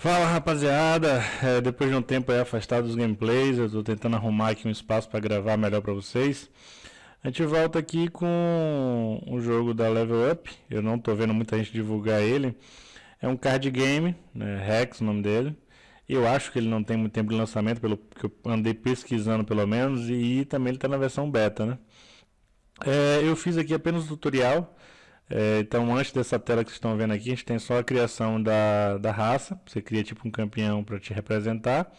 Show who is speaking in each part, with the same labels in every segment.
Speaker 1: Fala rapaziada, é, depois de um tempo afastado dos gameplays, eu tô tentando arrumar aqui um espaço para gravar melhor para vocês. A gente volta aqui com o jogo da Level Up, eu não tô vendo muita gente divulgar ele. É um card game, né, Rex o nome dele. Eu acho que ele não tem muito tempo de lançamento, pelo que eu andei pesquisando pelo menos, e também ele está na versão beta, né. É, eu fiz aqui apenas o tutorial, é, então, antes dessa tela que vocês estão vendo aqui, a gente tem só a criação da, da raça. Você cria tipo um campeão para te representar.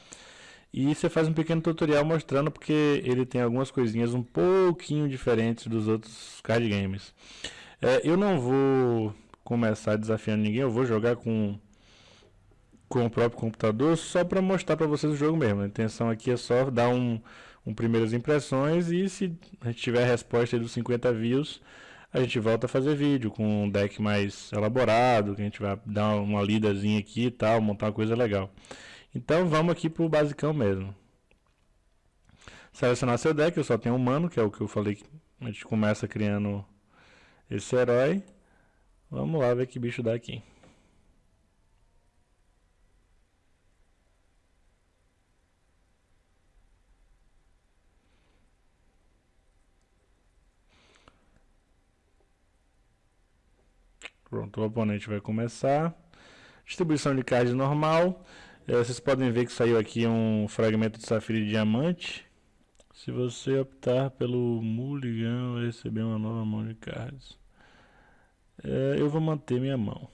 Speaker 1: E você faz um pequeno tutorial mostrando porque ele tem algumas coisinhas um pouquinho diferentes dos outros card games. É, eu não vou começar desafiando ninguém, eu vou jogar com, com o próprio computador só para mostrar para vocês o jogo mesmo. A intenção aqui é só dar um, um primeiras impressões e se a gente tiver a resposta dos 50 views a gente volta a fazer vídeo com um deck mais elaborado, que a gente vai dar uma lidazinha aqui e tal, montar uma coisa legal. Então vamos aqui pro basicão mesmo. Selecionar seu deck, eu só tenho um humano, que é o que eu falei que a gente começa criando esse herói. Vamos lá ver que bicho dá aqui. Pronto, o oponente vai começar. Distribuição de cards normal. É, vocês podem ver que saiu aqui um fragmento de safira e diamante. Se você optar pelo mulligan, vai receber uma nova mão de cards. É, eu vou manter minha mão.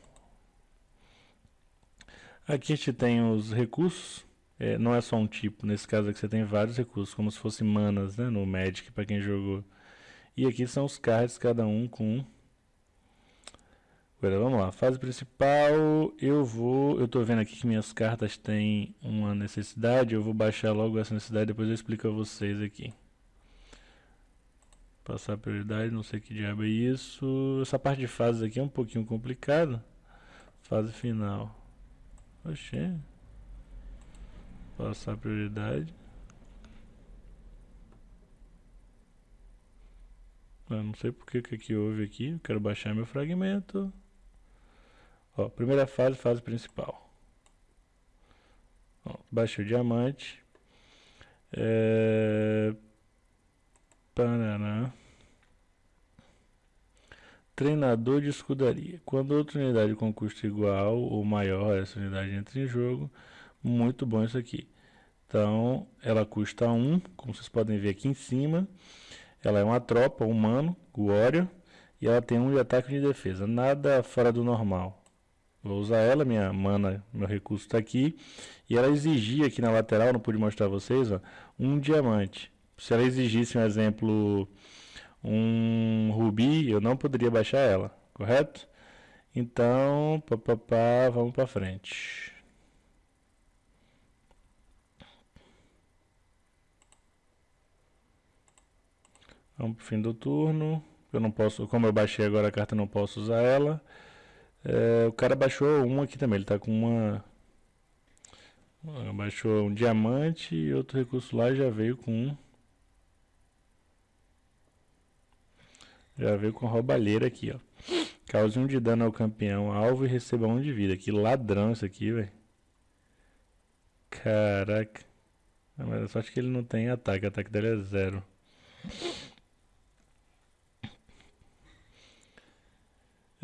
Speaker 1: Aqui a gente tem os recursos. É, não é só um tipo, nesse caso aqui você tem vários recursos, como se fossem manas né, no Magic, para quem jogou. E aqui são os cards, cada um com Agora vamos lá, fase principal, eu vou, eu estou vendo aqui que minhas cartas têm uma necessidade, eu vou baixar logo essa necessidade, depois eu explico a vocês aqui. Passar prioridade, não sei que diabo é isso, essa parte de fases aqui é um pouquinho complicada. Fase final, oxê, passar prioridade. Eu não sei porque que aqui houve aqui, eu quero baixar meu fragmento. Ó, primeira fase, fase principal. Ó, baixei o diamante. É... Paraná. Treinador de escudaria. Quando outra unidade com custo igual ou maior, essa unidade entra em jogo. Muito bom isso aqui. Então, ela custa 1, como vocês podem ver aqui em cima. Ela é uma tropa, humano, Warrior. E ela tem um de ataque e de defesa. Nada fora do normal. Vou usar ela, minha mana, meu recurso está aqui. E ela exigia aqui na lateral, não pude mostrar a vocês, ó, um diamante. Se ela exigisse um exemplo, um rubi, eu não poderia baixar ela, correto? Então, papapá, vamos para frente. Vamos para o fim do turno. Eu não posso, como eu baixei agora a carta, não posso usar ela. É, o cara baixou um aqui também, ele tá com uma... Baixou um diamante e outro recurso lá já veio com um... Já veio com roubalheira aqui, ó. Cause um de dano ao campeão, alvo e receba um de vida. Que ladrão isso aqui, velho. Caraca. Mas a sorte que ele não tem ataque, o ataque dele é zero.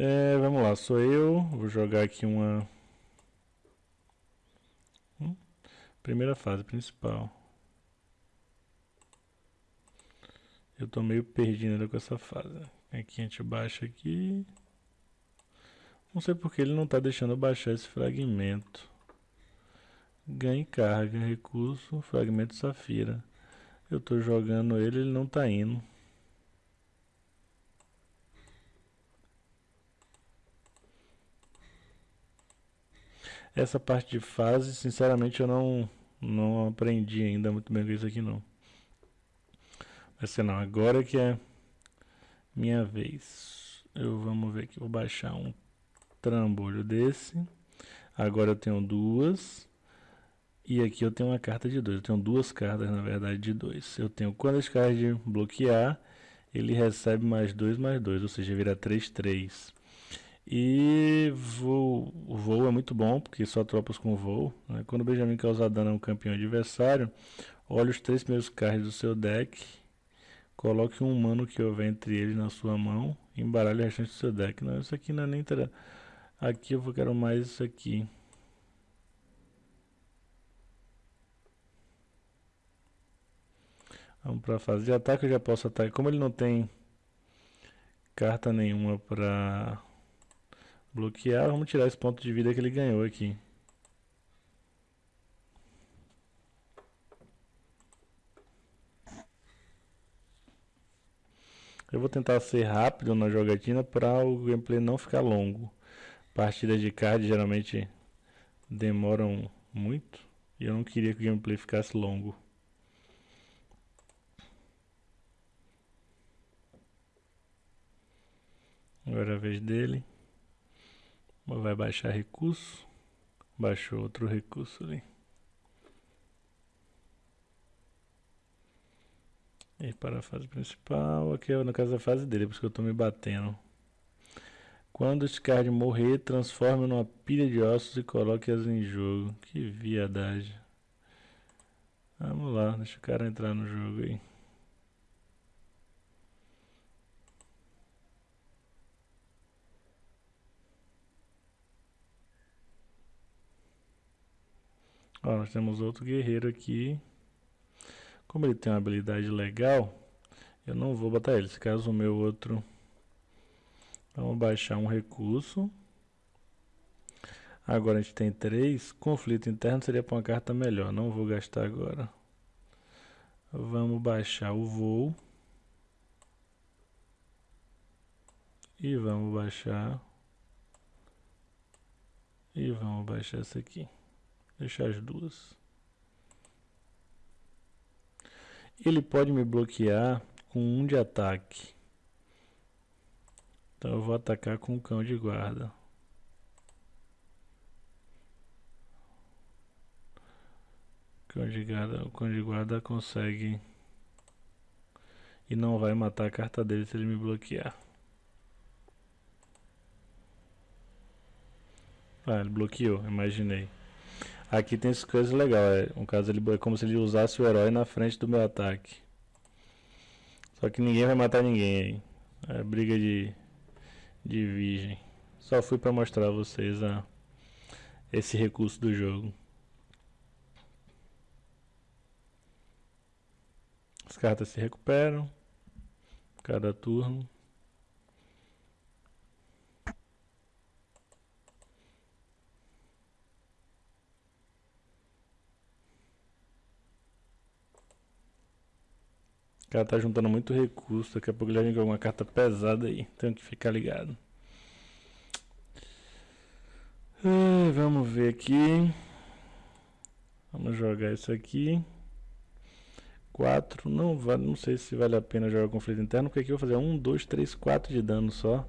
Speaker 1: É, vamos lá, sou eu. Vou jogar aqui uma. Hum? Primeira fase principal. Eu tô meio perdido com essa fase. Aqui a gente baixa aqui. Não sei porque ele não está deixando baixar esse fragmento. Ganhe carga, recurso, fragmento safira. Eu estou jogando ele, ele não está indo. Essa parte de fase, sinceramente, eu não, não aprendi ainda muito bem com isso aqui não. Mas sei não, agora que é minha vez. Eu vamos ver aqui, vou baixar um trambolho desse. Agora eu tenho duas. E aqui eu tenho uma carta de dois. Eu tenho duas cartas, na verdade, de dois. Eu tenho quando as cartas de bloquear, ele recebe mais dois mais dois, ou seja, vira 3, 3. E voo, o voo é muito bom, porque só tropas com voo. Né? Quando o Benjamin causar dano a um campeão adversário, olhe os três primeiros cards do seu deck, coloque um humano que houver entre eles na sua mão embaralhe o restante do seu deck. Não, isso aqui não é nem... Aqui eu quero mais isso aqui. Vamos para a fase de ataque, eu já posso atacar. Como ele não tem carta nenhuma para bloquear, vamos tirar esse ponto de vida que ele ganhou aqui. Eu vou tentar ser rápido na jogatina para o gameplay não ficar longo. Partidas de card geralmente demoram muito e eu não queria que o gameplay ficasse longo. Agora é a vez dele. Vai baixar recurso. Baixou outro recurso ali. E para a fase principal, aqui é no caso a fase dele, por isso que eu estou me batendo. Quando esse card morrer, transforme numa pilha de ossos e coloque-as em jogo. Que viadagem. Vamos lá, deixa o cara entrar no jogo aí. Ó, nós temos outro guerreiro aqui. Como ele tem uma habilidade legal, eu não vou botar ele. Se caso o meu outro... Vamos baixar um recurso. Agora a gente tem três. Conflito interno seria para uma carta melhor. Não vou gastar agora. Vamos baixar o voo. E vamos baixar. E vamos baixar essa aqui. Deixar as duas. Ele pode me bloquear com um de ataque. Então eu vou atacar com o cão de guarda. Cão de guarda, o cão de guarda consegue e não vai matar a carta dele se ele me bloquear. Ah, ele bloqueou, imaginei. Aqui tem essas coisas legais. É, caso ele é como se ele usasse o herói na frente do meu ataque. Só que ninguém vai matar ninguém aí. É briga de, de virgem. Só fui para mostrar a vocês a, esse recurso do jogo. As cartas se recuperam cada turno. Cara tá juntando muito recurso. Daqui a pouco ele vai vir com alguma carta pesada aí. Tenho que ficar ligado. Ah, vamos ver aqui. Vamos jogar isso aqui. 4. Não, vale, não sei se vale a pena jogar conflito interno. Porque aqui eu vou fazer 1, 2, 3, 4 de dano só.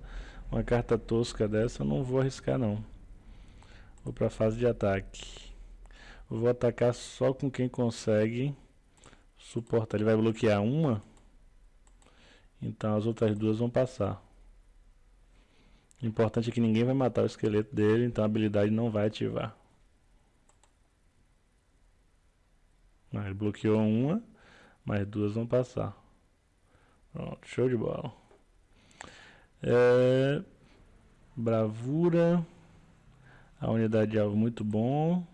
Speaker 1: Uma carta tosca dessa eu não vou arriscar não. Vou para fase de ataque. vou atacar só com quem consegue suportar. Ele vai bloquear uma, então as outras duas vão passar. O importante é que ninguém vai matar o esqueleto dele, então a habilidade não vai ativar. Ele bloqueou uma, mas duas vão passar. Pronto, show de bola. É, bravura. A unidade de alvo muito bom.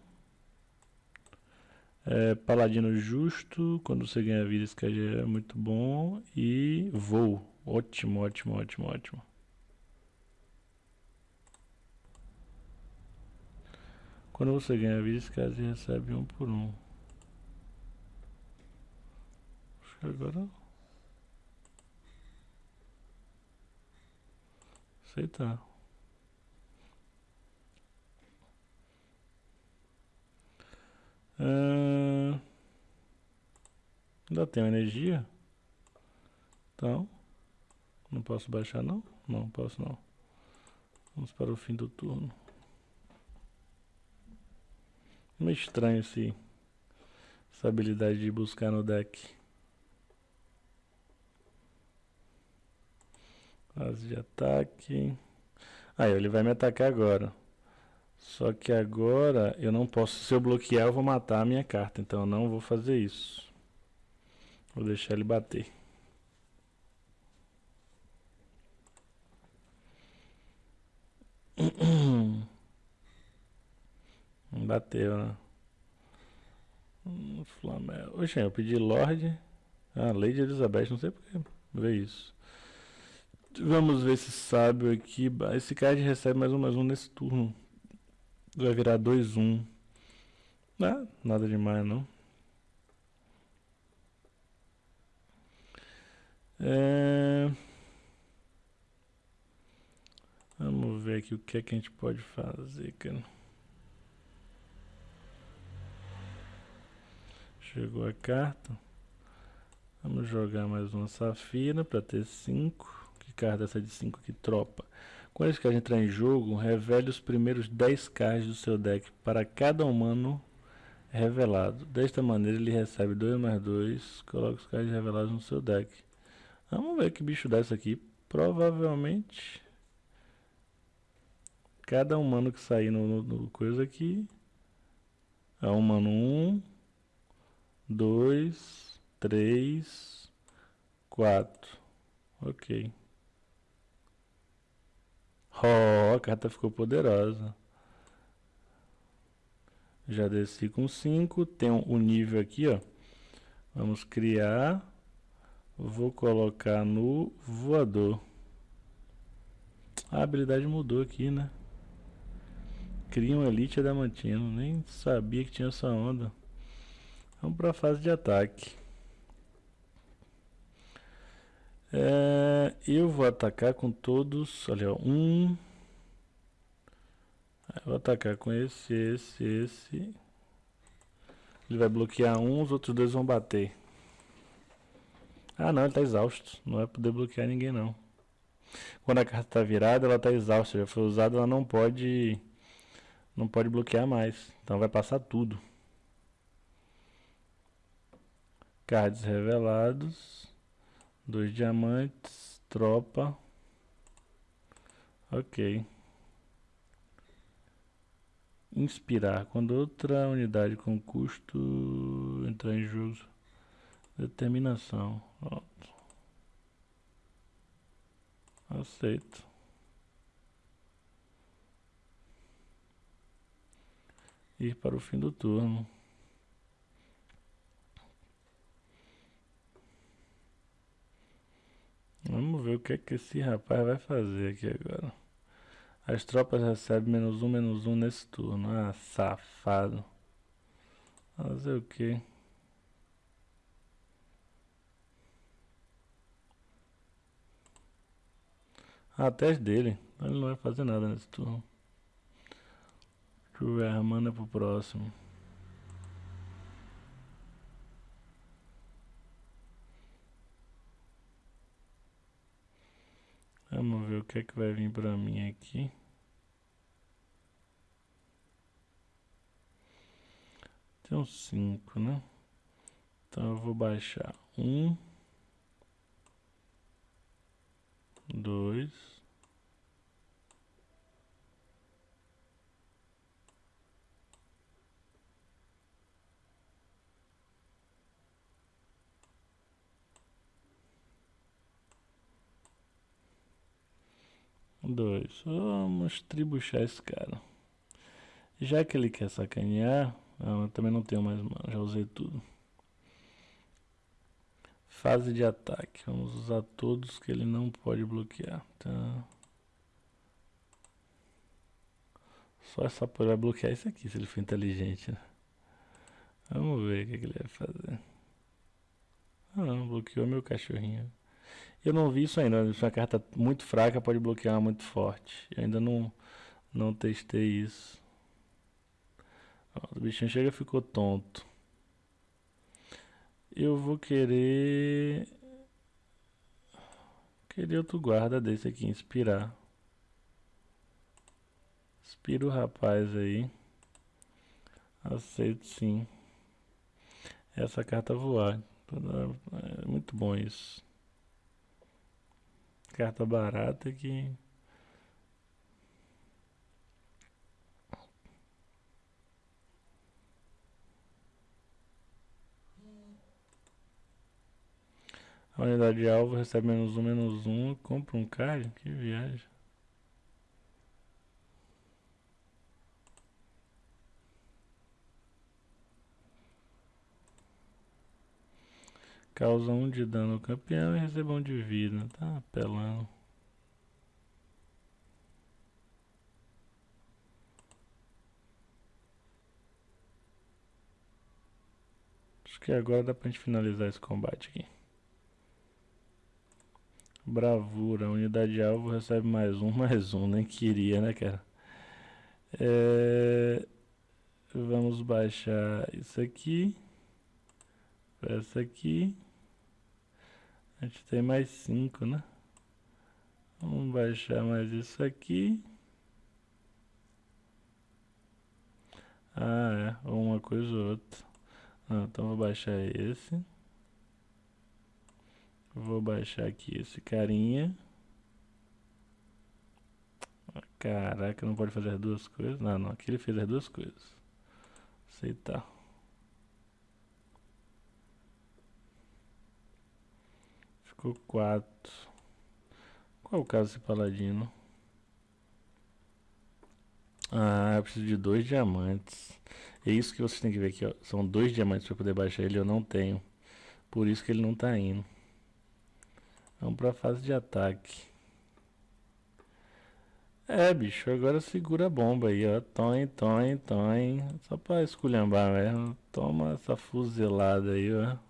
Speaker 1: É, Paladino justo, quando você ganha vida, esse é muito bom. E voo, ótimo, ótimo, ótimo, ótimo. Quando você ganha vida, esse recebe um por um. Acho que agora... Aceitar. Ainda tem energia. Então, não posso baixar não? Não posso não. Vamos para o fim do turno. Meio estranho esse, essa habilidade de buscar no deck. Fase de ataque. Aí ele vai me atacar agora. Só que agora eu não posso, se eu bloquear eu vou matar a minha carta, então eu não vou fazer isso. Vou deixar ele bater. Bateu, né? Hum, Flamengo. Oxe, eu pedi Lorde. Ah, Lady Elizabeth, não sei porque ver isso. Vamos ver esse sábio aqui. Esse card recebe mais um, mais um nesse turno. Vai virar 2-1. Um. Ah, nada demais não. É... Vamos ver aqui o que é que a gente pode fazer, cara. Chegou a carta. Vamos jogar mais uma safira para ter 5. Que carta é essa de 5 aqui? Tropa. Quando esse card entrar em jogo, revele os primeiros 10 cards do seu deck para cada humano revelado. Desta maneira ele recebe 2 mais 2. Coloca os cards revelados no seu deck. Vamos ver que bicho dá isso aqui. Provavelmente cada humano que sair no, no, no coisa aqui é humano 1, 2, 3, 4. Ok. Oh, a carta ficou poderosa. Já desci com 5. Tem o um, um nível aqui, ó. Vamos criar. Vou colocar no voador. A habilidade mudou aqui, né? Cria um Elite Adamantino. Nem sabia que tinha essa onda. Vamos para a fase de ataque. É, eu vou atacar com todos. Olha, um. Eu vou atacar com esse, esse, esse. Ele vai bloquear um, os outros dois vão bater. Ah não, ele está exausto. Não vai poder bloquear ninguém não. Quando a carta está virada, ela está exausta. Já foi usada, ela não pode não pode bloquear mais. Então vai passar tudo. Cards revelados. Dois diamantes. Tropa. Ok. Inspirar. Quando outra unidade com custo entrar em jogo. Determinação. Pronto. Aceito. ir para o fim do turno. Vamos ver o que é que esse rapaz vai fazer aqui agora. As tropas recebem menos um, menos um nesse turno. Ah, safado. Fazer o que? Ah, teste dele. Ele não vai fazer nada nesse turno. Deixa eu ver, manda pro próximo. Vamos ver o que é que vai vir pra mim aqui. Tem uns 5, né? Então eu vou baixar um, dois, Dois. Vamos tribuchar esse cara. Já que ele quer sacanear, eu também não tenho mais mano, já usei tudo. Fase de ataque. Vamos usar todos que ele não pode bloquear. Tá. Só essa porra vai bloquear isso aqui, se ele for inteligente. Né? Vamos ver o que, que ele vai fazer. Ah, não, bloqueou meu cachorrinho. Eu não vi isso ainda. Uma carta muito fraca pode bloquear uma muito forte. Eu ainda não, não testei isso. Ó, o bichinho chega ficou tonto. Eu vou querer... Querer outro guarda desse aqui, inspirar. Inspira o rapaz aí. Aceito sim. Essa carta voar. É muito bom isso. Carta barata que. A unidade alvo recebe menos um, menos um. Compra um card? Que viagem. Causa um de dano ao campeão e recebe um de vida. Tá apelando. Acho que agora dá pra gente finalizar esse combate aqui. Bravura, unidade alvo recebe mais um, mais um, nem queria, né, cara? É... Vamos baixar isso aqui. Essa aqui. A gente tem mais cinco, né? Vamos baixar mais isso aqui. Ah, é. Uma coisa ou outra. Ah, então vou baixar esse. Vou baixar aqui esse carinha. Caraca, não pode fazer as duas coisas. Não, não. Aqui ele fez as duas coisas. Aceitar. Ficou quatro. Qual é o caso desse paladino? Ah, eu preciso de dois diamantes. É isso que vocês têm que ver aqui, ó. São dois diamantes para poder baixar ele, eu não tenho. Por isso que ele não está indo. Vamos para a fase de ataque. É, bicho, agora segura a bomba aí, ó. Toin, toin, toin. Só para esculhambar mesmo. Toma essa fuzelada aí, ó.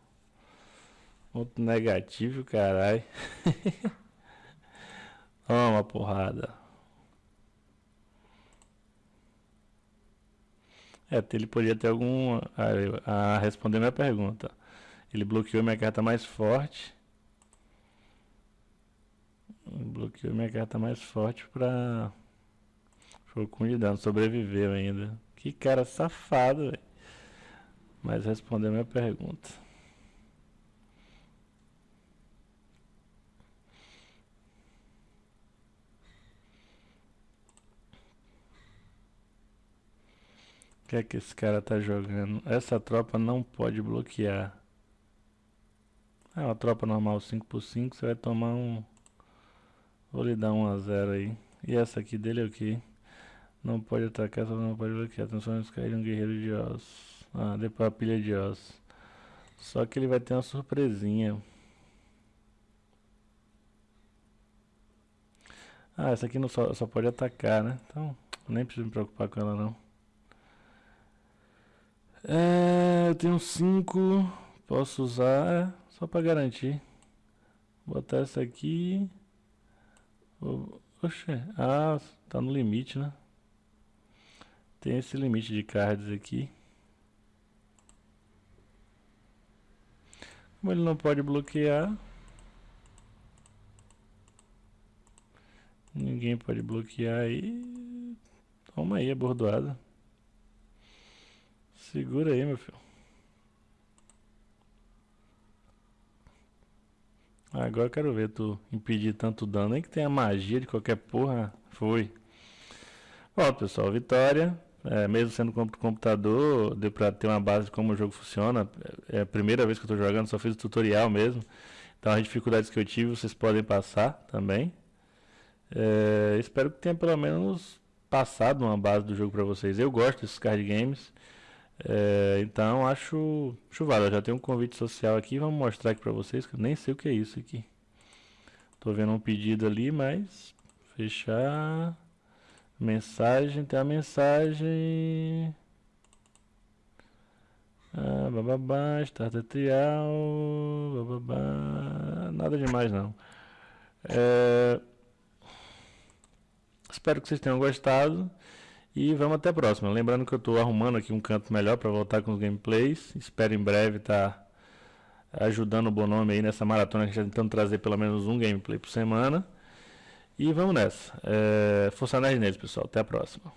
Speaker 1: Ponto negativo, caralho. Toma, porrada. É, ele podia ter algum... A, a responder minha pergunta. Ele bloqueou minha carta mais forte. Bloqueou minha carta mais forte pra... Fogo de dano. Sobreviveu ainda. Que cara safado, velho. Mas respondeu minha pergunta. Que é que esse cara tá jogando? Essa tropa não pode bloquear. É uma tropa normal 5x5, você vai tomar um... Vou lhe dar 1 a 0 aí. E essa aqui dele é o que? Não pode atacar, só não pode bloquear. Esse cara em um guerreiro de ossos. Ah, depois a pilha de ossos. Só que ele vai ter uma surpresinha. Ah, essa aqui não só, só pode atacar, né? Então, nem preciso me preocupar com ela não. É, eu tenho 5. Posso usar é, só para garantir. Vou botar essa aqui. Oxe, ah, tá no limite, né? Tem esse limite de cards aqui. Como ele não pode bloquear. Ninguém pode bloquear aí. Toma aí a bordoada. Segura aí, meu filho. Agora eu quero ver tu impedir tanto dano. Nem que tenha magia de qualquer porra. Foi. Bom, pessoal, vitória. É, mesmo sendo computador, deu pra ter uma base de como o jogo funciona. É a primeira vez que eu tô jogando, só fiz o tutorial mesmo. Então as dificuldades que eu tive vocês podem passar também. É, espero que tenha pelo menos passado uma base do jogo para vocês. Eu gosto desses card games. É, então acho chuvada. Já tem um convite social aqui. Vamos mostrar aqui para vocês que eu nem sei o que é isso aqui. Tô vendo um pedido ali, mas fechar mensagem, tem a mensagem. Ah, bababá, starter trial, bababá, nada demais não. É, espero que vocês tenham gostado. E vamos até a próxima. Lembrando que eu estou arrumando aqui um canto melhor para voltar com os gameplays. Espero em breve estar tá ajudando o Bonome aí nessa maratona que a gente está tentando trazer pelo menos um gameplay por semana. E vamos nessa. É, Força Nerd neles, pessoal. Até a próxima.